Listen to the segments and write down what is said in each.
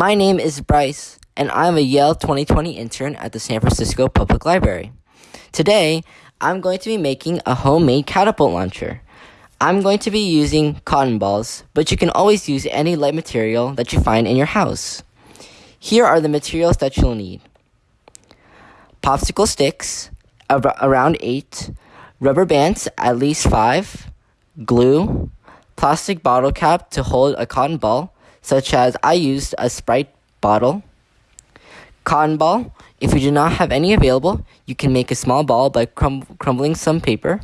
My name is Bryce, and I'm a Yale 2020 intern at the San Francisco Public Library. Today, I'm going to be making a homemade catapult launcher. I'm going to be using cotton balls, but you can always use any light material that you find in your house. Here are the materials that you'll need. Popsicle sticks, around 8, rubber bands, at least 5, glue, plastic bottle cap to hold a cotton ball, such as I used a Sprite bottle. Cotton ball, if you do not have any available, you can make a small ball by crum crumbling some paper.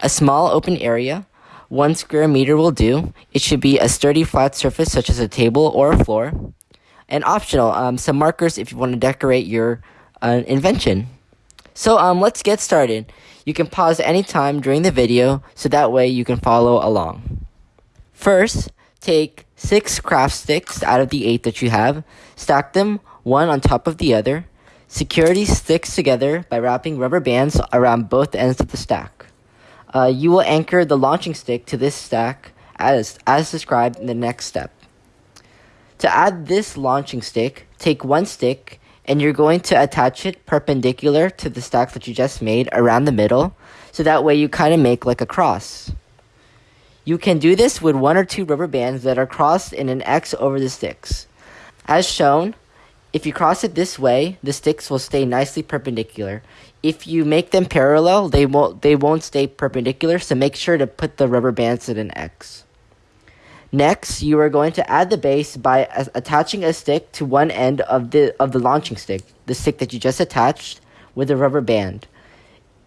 A small open area, one square meter will do. It should be a sturdy flat surface such as a table or a floor. And optional, um, some markers if you want to decorate your uh, invention. So um, let's get started. You can pause anytime during the video so that way you can follow along. First, take six craft sticks out of the eight that you have, stack them one on top of the other. Secure these sticks together by wrapping rubber bands around both ends of the stack. Uh, you will anchor the launching stick to this stack as, as described in the next step. To add this launching stick, take one stick and you're going to attach it perpendicular to the stack that you just made around the middle so that way you kind of make like a cross. You can do this with one or two rubber bands that are crossed in an X over the sticks. As shown, if you cross it this way, the sticks will stay nicely perpendicular. If you make them parallel, they won't, they won't stay perpendicular, so make sure to put the rubber bands in an X. Next, you are going to add the base by attaching a stick to one end of the, of the launching stick, the stick that you just attached, with a rubber band.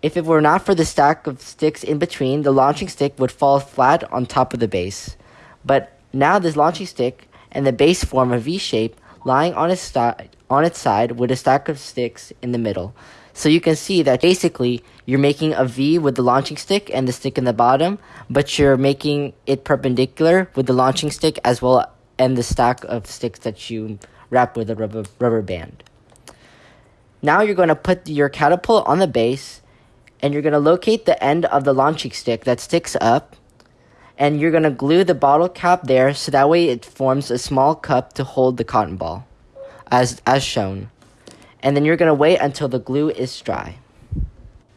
If it were not for the stack of sticks in between, the launching stick would fall flat on top of the base. But now this launching stick and the base form a V shape lying on its, on its side with a stack of sticks in the middle. So you can see that basically you're making a V with the launching stick and the stick in the bottom, but you're making it perpendicular with the launching stick as well and the stack of sticks that you wrap with a rubber, rubber band. Now you're going to put your catapult on the base and you're going to locate the end of the launching stick that sticks up and you're going to glue the bottle cap there so that way it forms a small cup to hold the cotton ball as as shown. And then you're going to wait until the glue is dry.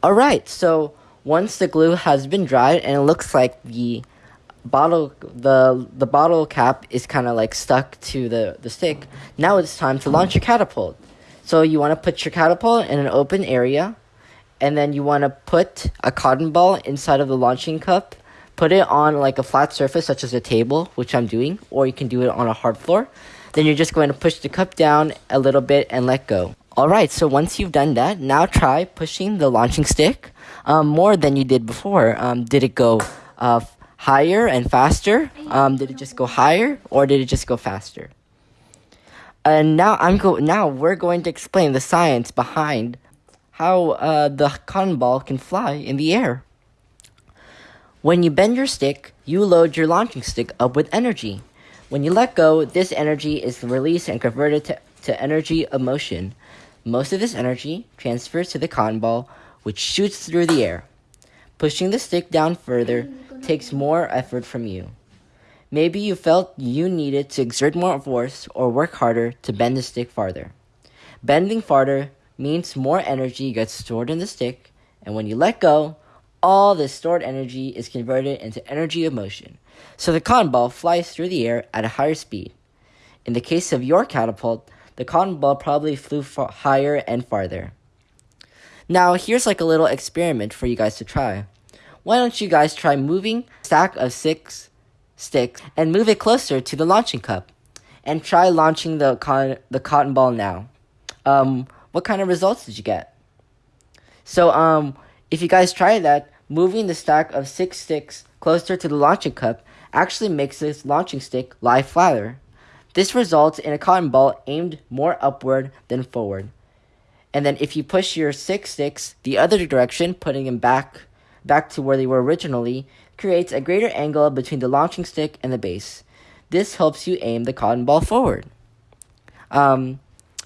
All right so once the glue has been dried and it looks like the bottle the the bottle cap is kind of like stuck to the the stick now it's time to launch your catapult. So you want to put your catapult in an open area and then you want to put a cotton ball inside of the launching cup. Put it on like a flat surface, such as a table, which I'm doing, or you can do it on a hard floor. Then you're just going to push the cup down a little bit and let go. Alright, so once you've done that, now try pushing the launching stick um, more than you did before. Um, did it go uh, higher and faster? Um, did it just go higher or did it just go faster? And now I'm go now we're going to explain the science behind how uh, the cotton ball can fly in the air. When you bend your stick, you load your launching stick up with energy. When you let go, this energy is released and converted to, to energy of motion. Most of this energy transfers to the cotton ball, which shoots through the air. Pushing the stick down further takes more effort from you. Maybe you felt you needed to exert more force or work harder to bend the stick farther. Bending farther means more energy gets stored in the stick, and when you let go, all this stored energy is converted into energy of motion. So the cotton ball flies through the air at a higher speed. In the case of your catapult, the cotton ball probably flew far higher and farther. Now, here's like a little experiment for you guys to try. Why don't you guys try moving a stack of six sticks and move it closer to the launching cup? And try launching the, con- the cotton ball now. Um, what kind of results did you get? So, um, if you guys try that, moving the stack of six sticks closer to the launching cup actually makes this launching stick lie flatter. This results in a cotton ball aimed more upward than forward. And then if you push your six sticks the other direction, putting them back back to where they were originally, creates a greater angle between the launching stick and the base. This helps you aim the cotton ball forward. Um,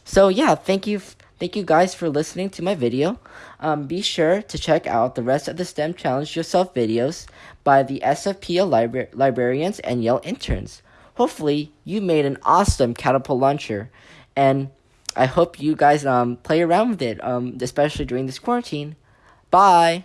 so yeah, thank you Thank you guys for listening to my video. Um, be sure to check out the rest of the STEM Challenge Yourself videos by the SFPL libra librarians and Yale interns. hopefully you made an awesome catapult launcher, and I hope you guys um play around with it, um especially during this quarantine. Bye.